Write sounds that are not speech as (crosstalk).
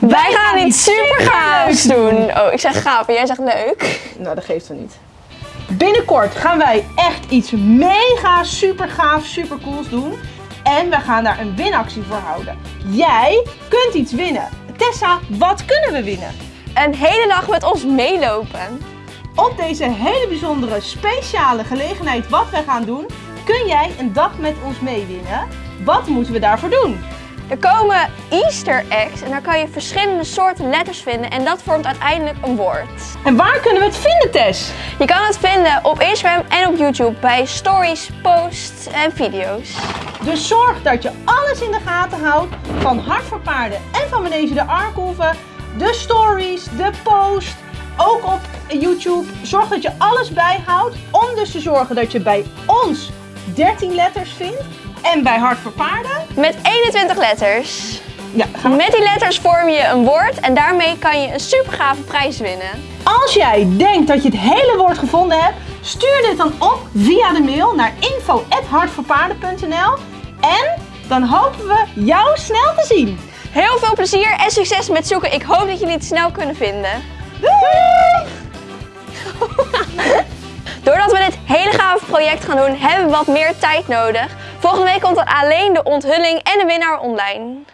Wij gaan iets super gaafs doen. Oh, ik zeg gaaf en jij zegt leuk. Nou, dat geeft wel niet. Binnenkort gaan wij echt iets mega super gaaf, super cools doen. En we gaan daar een winactie voor houden. Jij kunt iets winnen. Tessa, wat kunnen we winnen? Een hele dag met ons meelopen. Op deze hele bijzondere, speciale gelegenheid wat we gaan doen, kun jij een dag met ons meewinnen. Wat moeten we daarvoor doen? Er komen Easter eggs en daar kan je verschillende soorten letters vinden en dat vormt uiteindelijk een woord. En waar kunnen we het vinden, Tess? Je kan het vinden op Instagram en op YouTube bij stories, posts en video's. Dus zorg dat je alles in de gaten houdt van Hart voor Paarden en van Manege de Arkelven. De stories, de post, ook op YouTube. Zorg dat je alles bijhoudt om dus te zorgen dat je bij ons 13 letters vindt. En bij Hart voor Paarden, Met 21 letters. ja, we- Met die letters vorm je een woord en daarmee kan je een super gave prijs winnen. als jij denkt dat je het hele woord gevonden hebt, stuur dit dan op via de mail naar info.hartvoorpaarden.nl En dan hopen we jou snel te zien. Heel veel plezier en succes met zoeken. Ik hoop dat jullie het snel kunnen vinden. Doei! (laughs) Doordat we dit project gaan doen, hebben we wat meer tijd nodig. Volgende week komt er alleen de onthulling en de winnaar online.